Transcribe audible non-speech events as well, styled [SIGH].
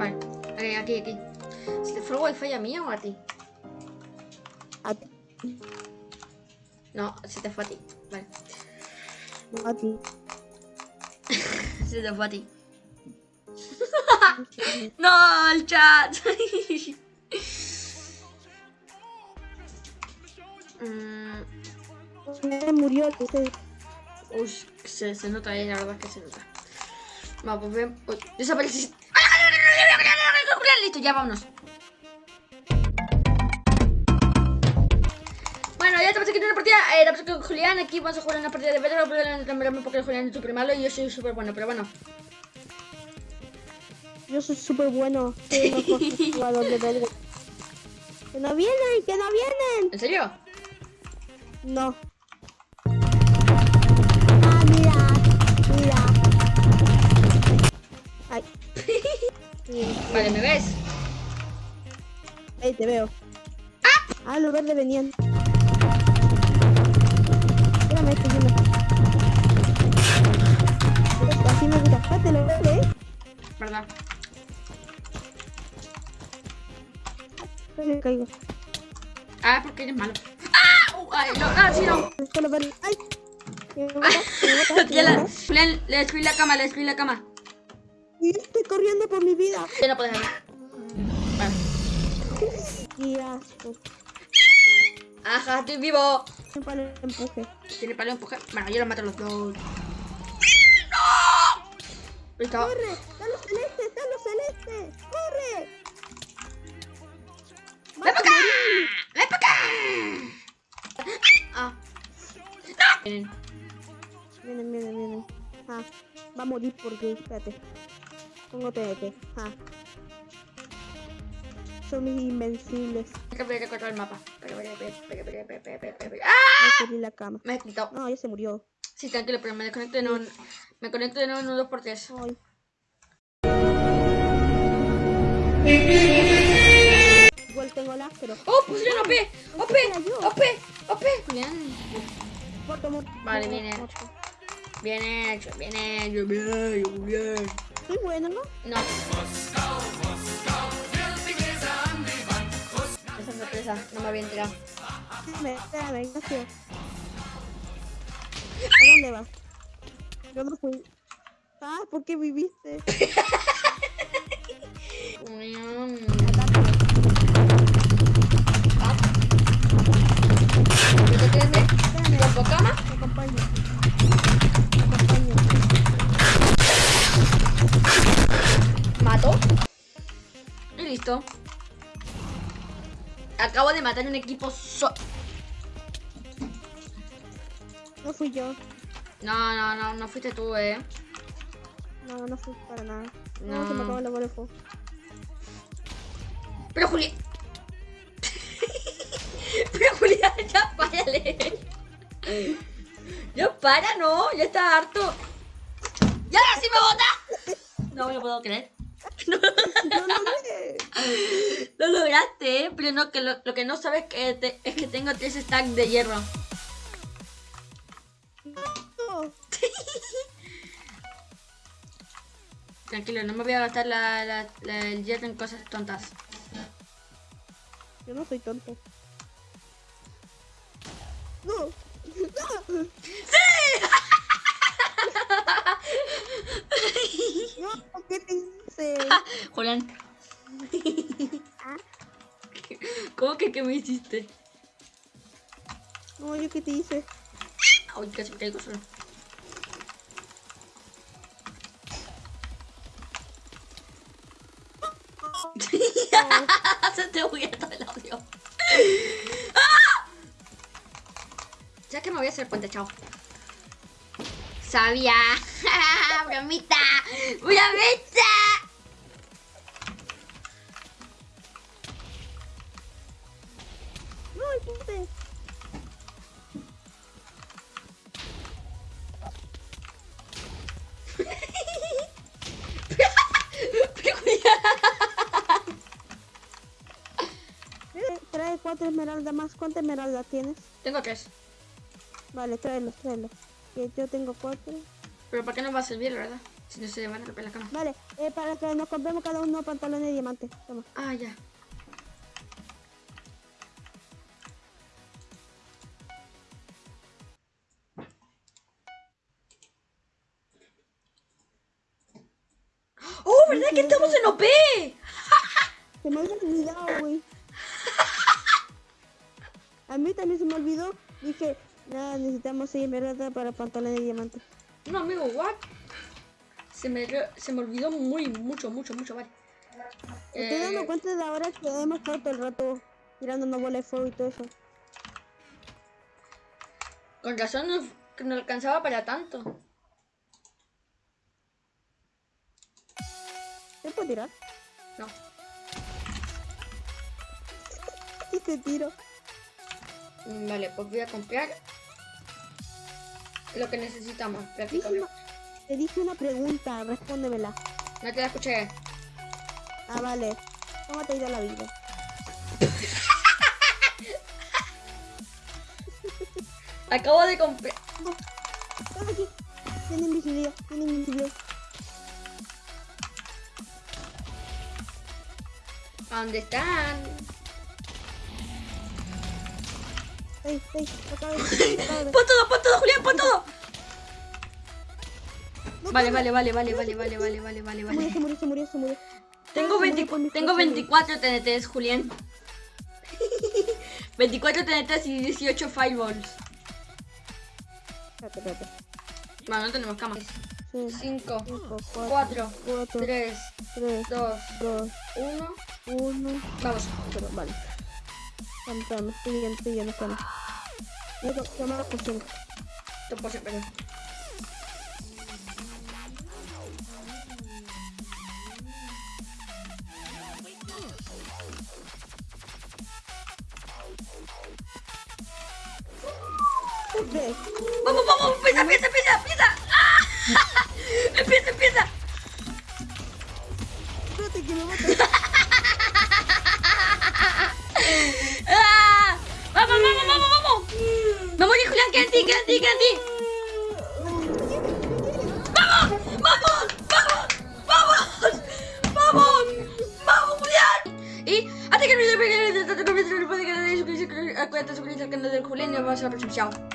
Vale, eh, aquí, aquí. ¿Se te fue el wifi a mí o a ti? A ti. No, se te fue a ti. Vale. A ti. [LAUGHS] Se te fue a ti. [LAUGHS] no, el chat. [LAUGHS] Mm, murió ese. uy, se, se nota ahí, la verdad que se nota. Vamos, pues ven. Uy, desapareciste. Listo, ya vámonos. Bueno, ya estamos aquí en una partida. Eh, con Julián. Aquí vamos a jugar una partida de Bedrock. Probablemente porque Julián es súper malo y yo soy súper bueno, pero bueno. Yo soy súper bueno. Soy el mejor [LAUGHS] jugador de. ¡Que no vienen! ¡Que no vienen! ¿En serio? No. Vale, ¿me ves? Ahí te veo. Ah, los verdes venían. Espérame, estoy viendo. Así me gusta. Espérate, lo verde, eh. ¿Verdad? Me caigo. Ah, porque eres malo. ¡Ah! Uh, ay, no, ah, sí, no. ¡Ay! [LAUGHS] Me mata, me mata, me mata. Julián, le destruí la cama, le destruí la cama. Y estoy corriendo por mi vida. Ya no puedes hablar. Vale. Qué asco. Ajá, estoy vivo. Me palo el empuje. Tiene palo empuje. Bueno, yo los mato a los dos. ¡No! Listo. ¡Corre! ¡Está los celestes! ¡Está los celestes! ¡Corre! ¡Ven para acá! ¡Ven para acá! Ah. ¡No! Vienen. Vienen, vienen, vienen. Ah, va a morir porque, espérate. Pongo TNT. Ah. Son mis invencibles. Hay que cortar el mapa. ¡Ah! Me la cama. Me he quitado. No, ya se murió. Sí, tranquilo, pero me desconecto de nuevo. Me conecto de nuevo en un 2x3. Igual tengo el áspero. ¡Oh, pusieron OP! ¡OP! ¡OP! ¡OP! Bien. Vale, bien hecho. Bien hecho, bien hecho, bien hecho, bien. Bueno, ¿no? No. Esa sorpresa, no me había enterado. Espérame, Ignacio. ¿A dónde vas? Yo no fui. Ah, ¿por qué viviste? Espérame, ¿Te. Te acompaño. Acabo de matar un equipo so... No fui yo. No, no, no, no fuiste tú, eh. No, no fui para nada. No, No. se me acabó la bola de fuego. Pero Julián... [LAUGHS] Pero Julián, ya párale. Ya para, no, ya está harto. ¡Ya ahora sí me bota! No me lo puedo creer. [LAUGHS] No lo sé. Lo lograste, ¿eh? pero no, que lo, lo que no sabes que te- es que tengo tres stacks de hierro. No. [LAUGHS] Tranquilo, no me voy a gastar la, la- la- el hierro en cosas tontas. Yo no soy tonto. No. No. [LAUGHS] No, ¿qué te hice? [LAUGHS] Julián, [LAUGHS] Ah, ¿cómo que qué me hiciste? No, yo qué te hice. Ay, casi me caigo solo. [LAUGHS] Se te todo el audio. ¡Ah! Ya que me voy a hacer puente, chao. Sabía. Bromita. Bromita. Cuatro esmeraldas más. ¿Cuántas esmeraldas tienes? Tengo tres. Vale, tráelos, tráelos. Que yo tengo cuatro. Pero ¿para qué nos va a servir, la verdad? Si no se van a romper la cama. Vale, eh, para que nos compremos cada uno pantalones de diamante. Toma. Ah, ya. ¡Oh, verdad que estamos en OP! Se me había olvidado, güey. A mí también se me olvidó. Dije, nada, necesitamos 6 esmeraldas para pantalones de diamante. No, amigo, what? Se me, se me olvidó muy, mucho, mucho, mucho, vale. Me estoy dando Eh, cuenta de ahora que hemos estado todo el rato tirándonos bolas de fuego y todo eso. con razón no, no alcanzaba para tanto. ¿Se puede tirar? No. [LAUGHS] Y te tiro. Vale, pues voy a comprar lo que necesitamos, prácticamente. Te dije una pregunta, respóndemela. No te la escuché. Ah, vale. ¿Cómo te ha ido la vida? [LAUGHS] Acabo de comprar. Estaba aquí. Tiene invisibilidad, tiene invisibilidad. ¿Dónde están? [LAUGHS] Pon todo, pon todo, Julián, pon todo. No Vale, vale, vale, vale, vale, vale, vale, vale, vale, Se murió, vale. se murió, se murió, se murió. Tengo, Ah, se 20 murió por mis tengo flechas. 24 TNTs, Julián. [LAUGHS] 24 TNTs y 18 fireballs. Espérate, espérate. Bueno, no tenemos camas. Sí, 5, cinco, 4, cuatro, 3, tres, 2, dos, 1. uno. Vamos. Pero, vale. Vänta, stegen, stegen, stegen. Jag kan komma upp och sen. Toppa sig på det. Vamos, vamos, pisa, pisa, pisa, pisa. Ah! [LAUGHS] Pisa, pisa. Espérate que me mata. Ti. ¡Vamos! ¡Vamos! ¡Vamos! ¡Vamos! ¡Vamos, Julián! Y hasta que el video pegue, no te olvides de suscribirse, al canal del Julián y nos vemos en la próxima.